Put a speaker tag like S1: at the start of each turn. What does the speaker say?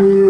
S1: Yeah.